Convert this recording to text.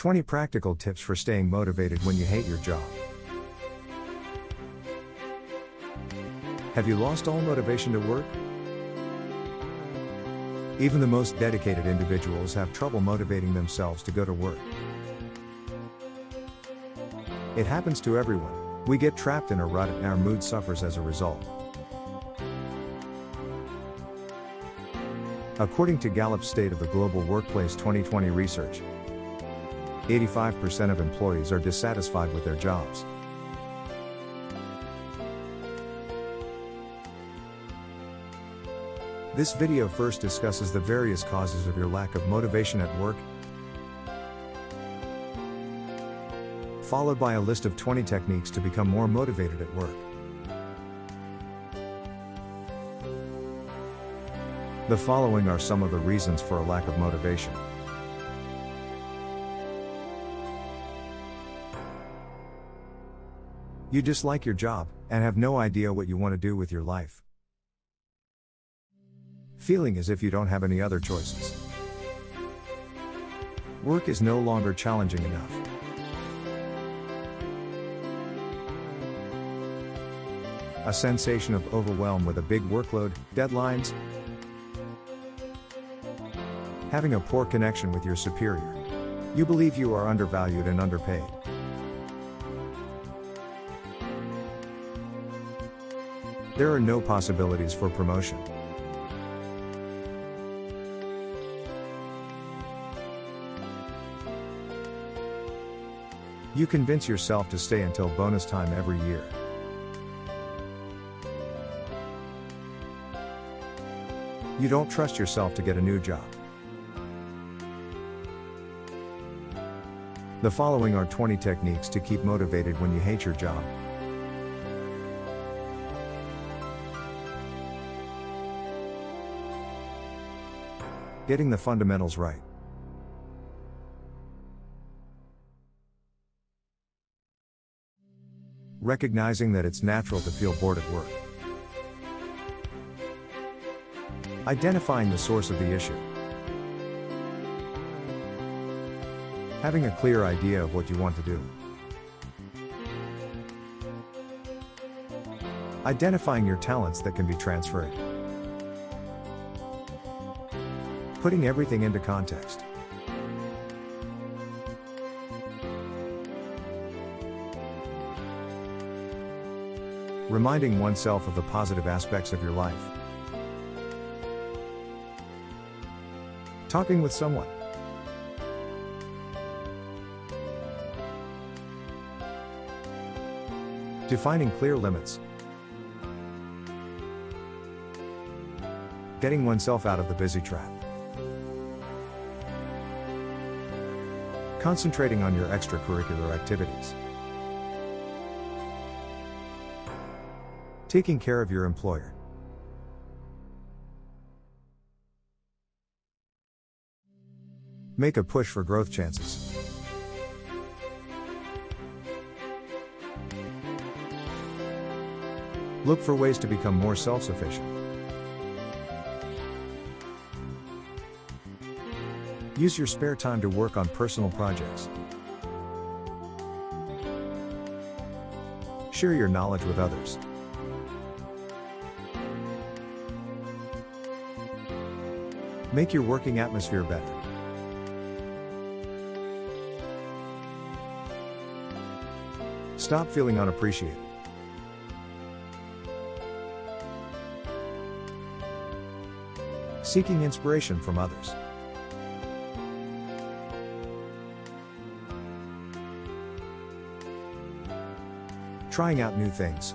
20 practical tips for staying motivated when you hate your job. Have you lost all motivation to work? Even the most dedicated individuals have trouble motivating themselves to go to work. It happens to everyone. We get trapped in a rut and our mood suffers as a result. According to Gallup's State of the Global Workplace 2020 research, 85% of employees are dissatisfied with their jobs. This video first discusses the various causes of your lack of motivation at work, followed by a list of 20 techniques to become more motivated at work. The following are some of the reasons for a lack of motivation. You dislike your job and have no idea what you want to do with your life. Feeling as if you don't have any other choices. Work is no longer challenging enough. A sensation of overwhelm with a big workload, deadlines, having a poor connection with your superior. You believe you are undervalued and underpaid. There are no possibilities for promotion. You convince yourself to stay until bonus time every year. You don't trust yourself to get a new job. The following are 20 techniques to keep motivated when you hate your job. Getting the fundamentals right. Recognizing that it's natural to feel bored at work. Identifying the source of the issue. Having a clear idea of what you want to do. Identifying your talents that can be transferred. Putting everything into context. Reminding oneself of the positive aspects of your life. Talking with someone. Defining clear limits. Getting oneself out of the busy trap. Concentrating on your extracurricular activities. Taking care of your employer. Make a push for growth chances. Look for ways to become more self sufficient. Use your spare time to work on personal projects. Share your knowledge with others. Make your working atmosphere better. Stop feeling unappreciated. Seeking inspiration from others. Trying out new things.